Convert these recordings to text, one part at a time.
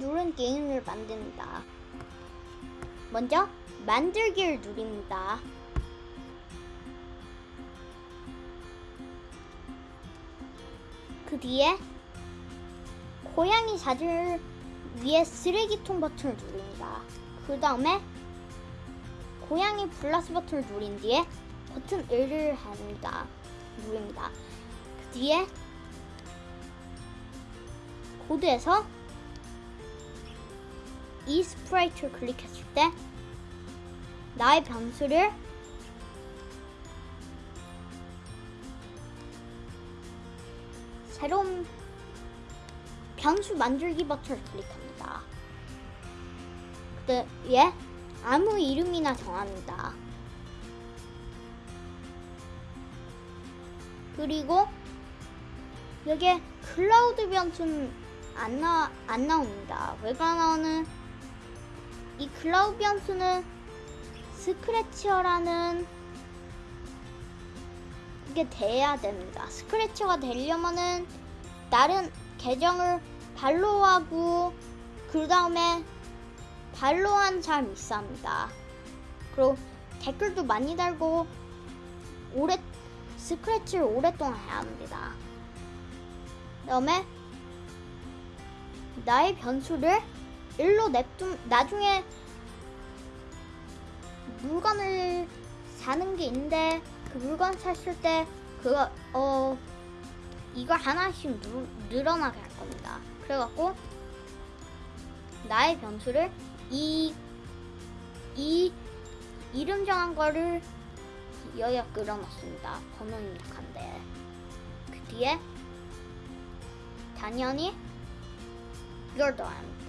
누른 게임을 만듭니다. 먼저 만들기를 누립니다. 그 뒤에 고양이 자질 위에 쓰레기통 버튼을 누릅니다. 그 다음에 고양이 플러스 버튼을 누린 뒤에 버튼 1을 합니다. 누릅니다. 그 뒤에 코드에서 이 sprite를 클릭했을 때 나의 변수를 새로운 변수 만들기 버튼을 클릭합니다. 그때에 아무 이름이나 정합니다. 그리고 여기에 클라우드 변수는 안, 나, 안 나옵니다. 왜가 나오는 이 클라우드 변수는 Scratcher라는 게 돼야 됩니다. Scratcher가 되려면은 다른 계정을 follow 하고 그 다음에 follow 한 사람이 있어 합니다. 그리고 댓글도 많이 달고 오래 스크래치를 오랫동안 해야 합니다. 그 다음에 나의 변수를 일로 냅둔 나중에 물건을 사는 게 있는데 그 물건 샀을 때 그거 어 이걸 하나씩 누, 늘어나게 할 겁니다. 그래갖고 나의 변수를 이, 이 이름 정한 거를 여기다 끌어놨습니다. 번호 입력한데 그 뒤에 당연히 이걸 넣어야 합니다.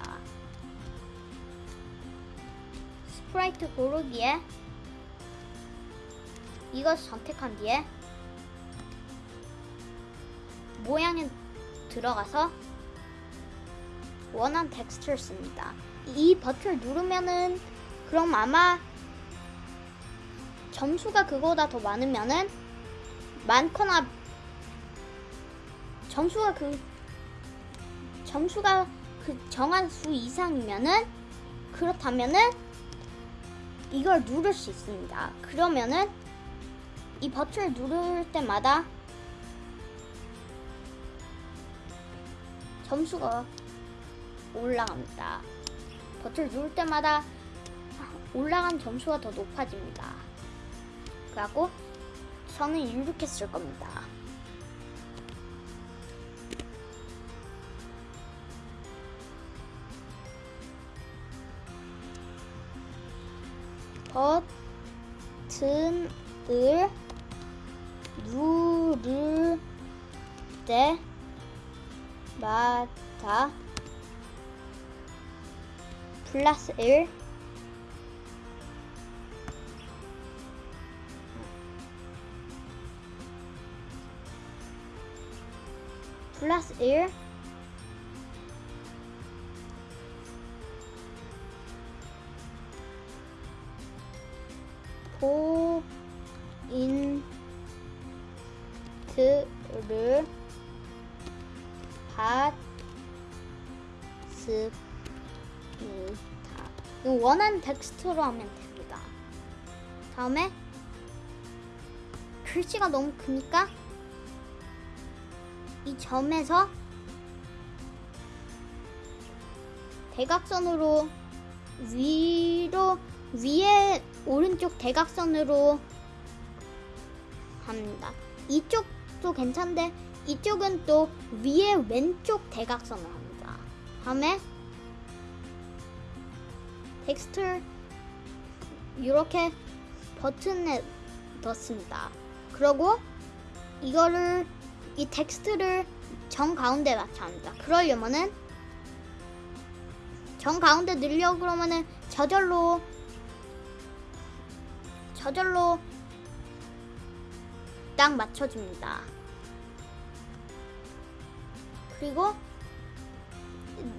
프라이트 고르기에 이것을 선택한 뒤에 모양에 들어가서 원한 텍스트를 씁니다. 이 버튼을 누르면은 그럼 아마 점수가 그거보다 더 많으면은 많거나 점수가 그 점수가 그 정한 수 이상이면은 그렇다면은 이걸 누를 수 있습니다. 그러면은 이 버튼을 누를 때마다 점수가 올라갑니다. 버튼을 누를 때마다 올라간 점수가 더 높아집니다. 그래갖고 저는 이렇게 쓸 겁니다. 버튼을 누를 때마다 플러스 1 플러스 1 포인트를 받습니다. 원하는 텍스트로 하면 됩니다. 다음에 글씨가 너무 크니까 이 점에서 대각선으로 위로 위에 오른쪽 대각선으로 합니다. 이쪽도 괜찮은데 이쪽은 또 위에 왼쪽 대각선을 합니다. 다음에 텍스트를 이렇게 버튼에 넣습니다. 그리고 이거를 이 텍스트를 정 가운데 맞춰 합니다. 그러려면은 정 가운데 넣으려고 그러면은 저절로 저절로 딱 맞춰줍니다. 그리고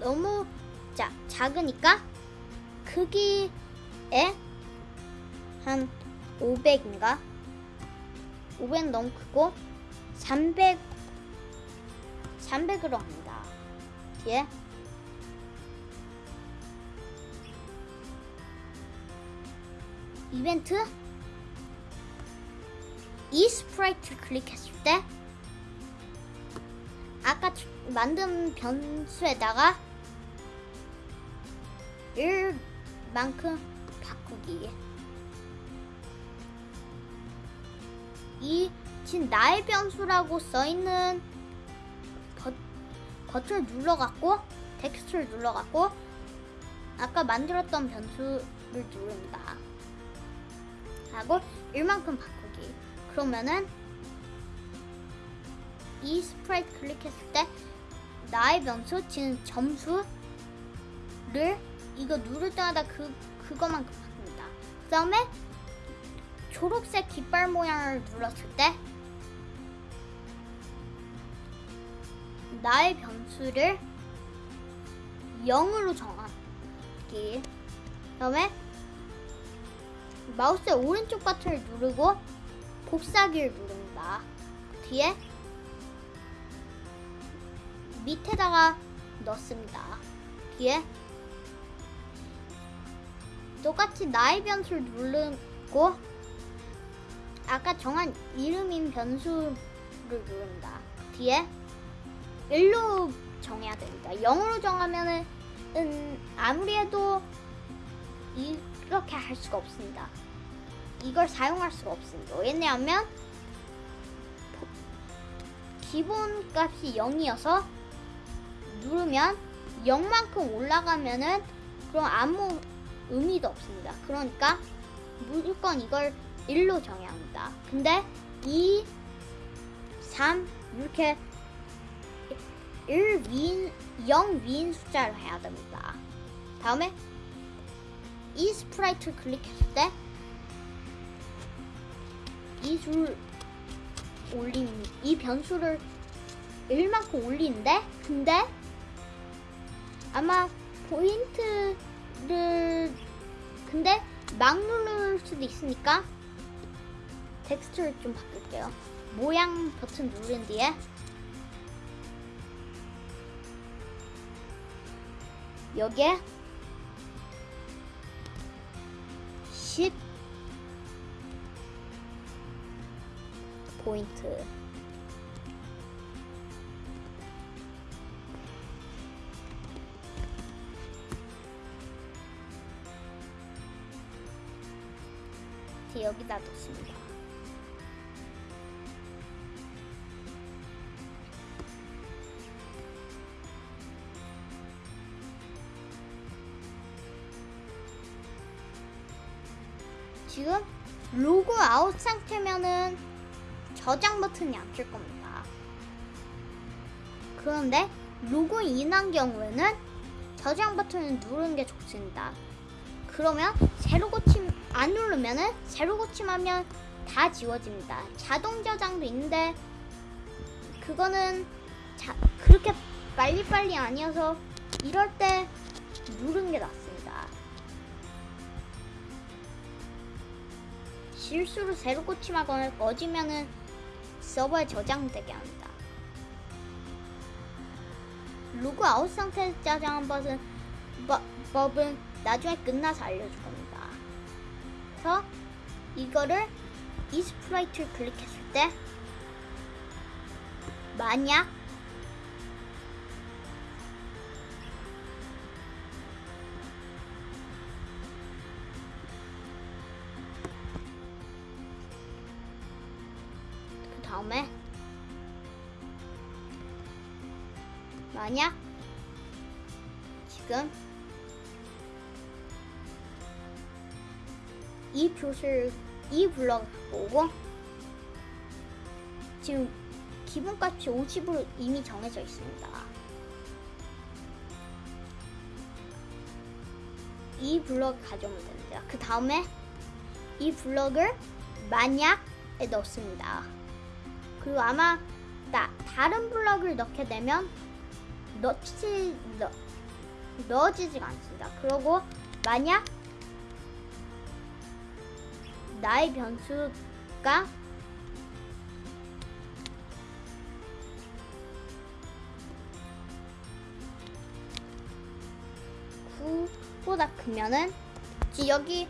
너무 자, 작으니까 크기에 한 500인가? 500 너무 크고 300 300으로 합니다. 뒤에 이벤트 이 스프라이트 클릭했을 때 아까 주- 만든 변수에다가 1만큼 바꾸기. 이 지금 나의 변수라고 써있는 버, 버튼을 눌러갖고 텍스트를 눌러갖고 아까 만들었던 변수를 누른다. 하고 1만큼 바꾸기 그러면은 이 sprite 클릭했을 때 나의 변수 지금 점수를 이거 누를 때마다 그 그거만큼 바꿉니다. 그 다음에 초록색 깃발 모양을 눌렀을 때 나의 변수를 0으로 정하기. 그 다음에 마우스의 오른쪽 버튼을 누르고 곱사기를 누른다. 뒤에 밑에다가 넣습니다. 뒤에 똑같이 나의 변수를 누르고 아까 정한 이름인 변수를 누른다. 뒤에 1로 정해야 됩니다. 0으로 정하면은 음, 아무리 해도 이렇게 할 수가 없습니다. 이걸 사용할 수가 없습니다. 왜냐하면 보- 기본 값이 0이어서 누르면 0만큼 올라가면은 그럼 아무 의미도 없습니다. 그러니까 무조건 이걸 1로 정해야 합니다. 근데 2, 3 이렇게 1 위인 0 위인 숫자를 해야 됩니다. 다음에 이 sprite를 클릭했을 때 이 줄 올림 이 변수를 1만큼 올리는데 근데 아마 포인트를 근데 막 누를 수도 있으니까 텍스트를 좀 바꿀게요. 모양 버튼 누른 뒤에 여기에 10 포인트 여기다 놓습니다. 지금 로고 아웃 상태면은 저장 버튼이 안뜰 겁니다. 그런데 로고 인한 경우에는 저장 버튼을 누르는 게 좋습니다. 그러면 새로 고침 안 누르면은 새로 고침하면 다 지워집니다. 자동 저장도 있는데 그거는 자, 그렇게 빨리빨리 아니어서 이럴 때 누르는 게 낫습니다. 실수로 새로 고침하거나 꺼지면은 서버에 저장되게 합니다. 로그 아웃 상태에서 저장한 버튼, 버, 법은 나중에 끝나서 알려줄 겁니다. 그래서 이거를 이 sprite를 클릭했을 때 만약 다음에 만약 지금 이 표시를 이 블럭을 보고 지금 기본값이 50으로 이미 정해져 있습니다. 이 블럭 가져오면 됩니다. 그 다음에 이 블럭을 만약에 넣습니다. 그리고 아마 나, 다른 블럭을 넣게 되면 넣지 넣, 넣어지지가 않습니다. 그리고 만약 나의 변수가 구보다 크면은 지- 여기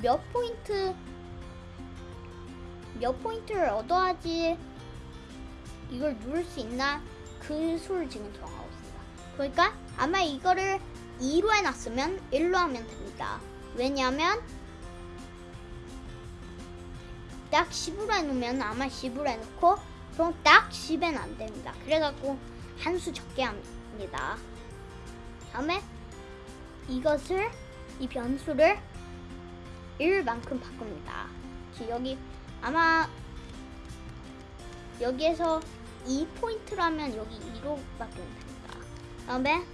몇 포인트 몇 포인트를 얻어야지 이걸 누를 수 있나 그 수를 지금 정하고 있습니다. 그러니까 아마 이거를 2로 해놨으면 1로 하면 됩니다. 왜냐하면 딱 10으로 해놓으면 아마 10으로 해놓고 그럼 딱 10에는 안 됩니다. 그래갖고 한 수 적게 합니다. 다음에 이것을 이 변수를 1만큼 바꿉니다. 지- 여기 아마 여기에서 2포인트라면 여기 2로 바뀌면 됩니다. 다음에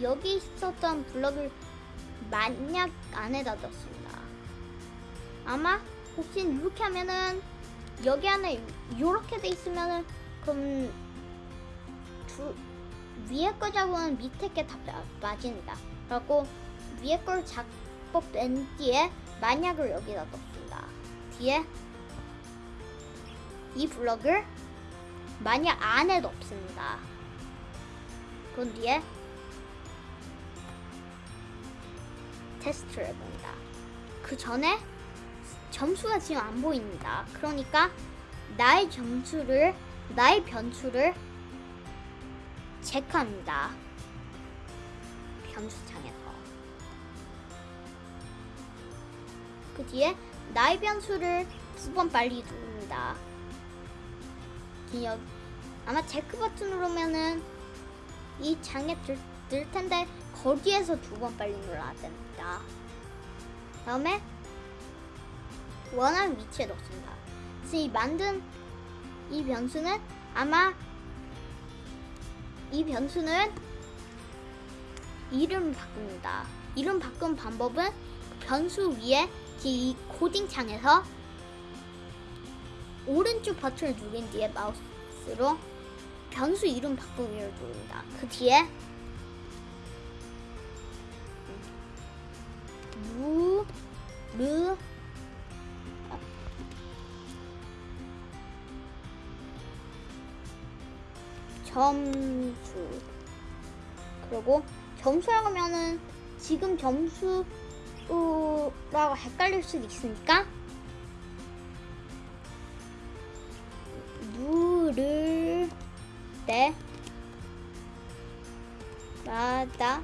여기 있었던 블럭을 만약 안에다 넣습니다. 아마 혹시 이렇게 하면은 여기 안에 이렇게 돼 있으면은 그럼 두, 위에 거 잡으면 밑에 게 다 빠집니다. 그리고 위에 걸 잡고 뺀 뒤에 만약을 여기다 넣습니다. 뒤에 이 블럭을 만약 안에 넣습니다. 그런 뒤에 테스트를 해봅니다. 그 전에 점수가 지금 안 보입니다. 그러니까 나의 점수를 나의 변수를 체크합니다. 변수창에서 그 뒤에 나의 변수를 두 번 빨리 누릅니다. 기억 아마 체크 버튼 누르면은 이 창에 들, 들 텐데 거기에서 두 번 빨리 눌러야 됩니다. 다음에 원하는 위치에 넣습니다. 그래서 이 만든 이 변수는 아마 이 변수는 이름 바꿉니다. 이름 바꾼 방법은 변수 위에 이 코딩 창에서 오른쪽 버튼을 누른 뒤에 마우스로 변수 이름 바꾸기를 누릅니다. 그 뒤에 무, 르, 점수. 그리고 점수라고 하면은 지금 점수라고 헷갈릴 수도 있으니까 누를 때 마다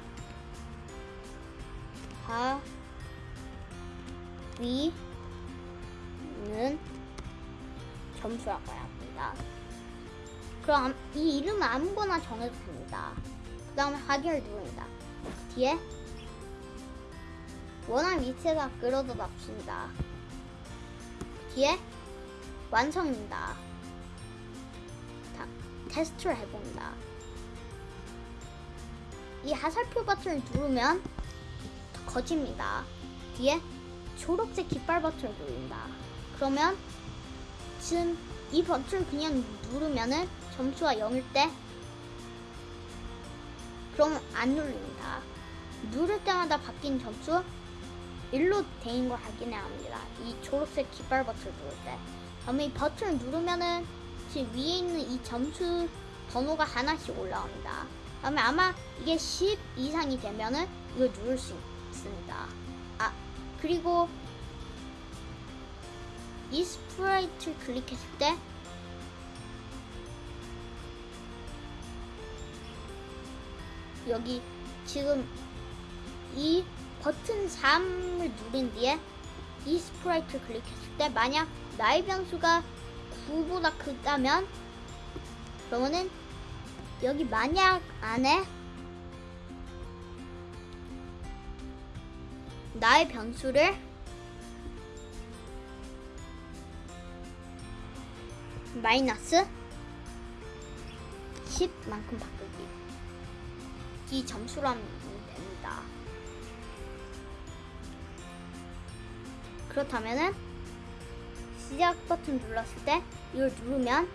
하위는 점수라고 해야 합니다. 그럼 이 이름은 아무거나 정해도 됩니다. 그 다음에 하기를 누릅니다. 그 뒤에 원하는 위치에다 끌어다 놨습니다. 그 뒤에 완성입니다. 다, 테스트를 해봅니다. 이 하살표 버튼을 누르면 더 커집니다. 뒤에 초록색 깃발 버튼을 누릅니다. 그러면 지금 이 버튼을 그냥 누르면은 점수가 0일 때 그러면 안 눌립니다. 누를 때마다 바뀐 점수 1로 되는 걸 확인해야 합니다. 이 초록색 깃발 버튼을 누를 때. 다음에 이 버튼을 누르면은 지금 위에 있는 이 점수 번호가 하나씩 올라옵니다. 다음에 아마 이게 10 이상이 되면은 이걸 누를 수 있습니다. 아, 그리고 이 sprite를 클릭했을 때 여기 지금 이 버튼 3을 누른 뒤에 이 sprite를 클릭했을 때 만약 나의 변수가 9보다 크다면 그러면은 여기 만약 안에 나의 변수를 마이너스 10만큼 바꾸기 이 점수로 하면 됩니다. 그렇다면은 시작 버튼 눌렀을 때 이걸 누르면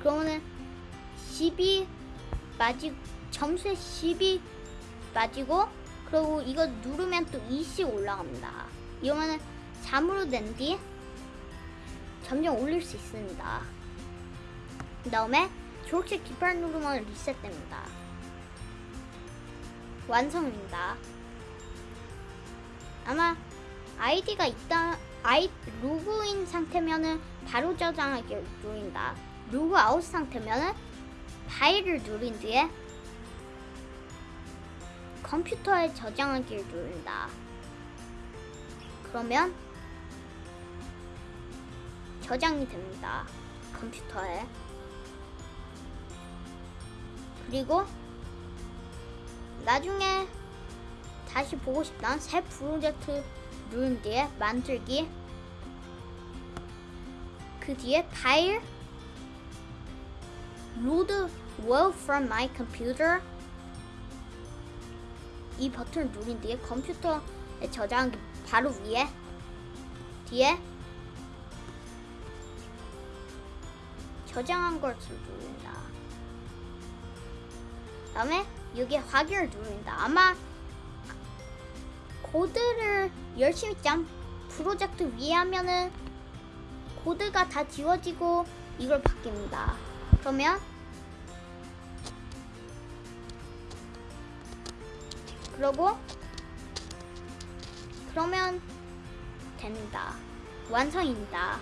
그러면은 10이 빠지 점수에 10이 빠지고 그리고 이거 누르면 또 2씩 올라갑니다. 이러면은 3으로 된 뒤 점점 올릴 수 있습니다. 그 다음에 초록색 깃발 누르면 리셋됩니다. 완성입니다. 아마 아이디가 있다 아이 로그인 상태면은 바로 저장하기를 누른다. 로그 아웃 상태면은 파일을 누른 뒤에 컴퓨터에 저장하기를 누른다. 그러면 저장이 됩니다. 컴퓨터에. 그리고 나중에 다시 보고 싶다는 새 프로젝트 누른 뒤에 만들기. 그 뒤에 파일. load well from my computer. 이 버튼을 누른 뒤에 컴퓨터에 저장하기 바로 위에. 뒤에 저장한 것을 누른다. 다음에 여기 확인을 누른다. 아마 코드를 열심히 짠 프로젝트 위에 하면은 코드가 다 지워지고 이걸 바뀝니다. 그러면 그러고 그러면 됩니다. 완성입니다.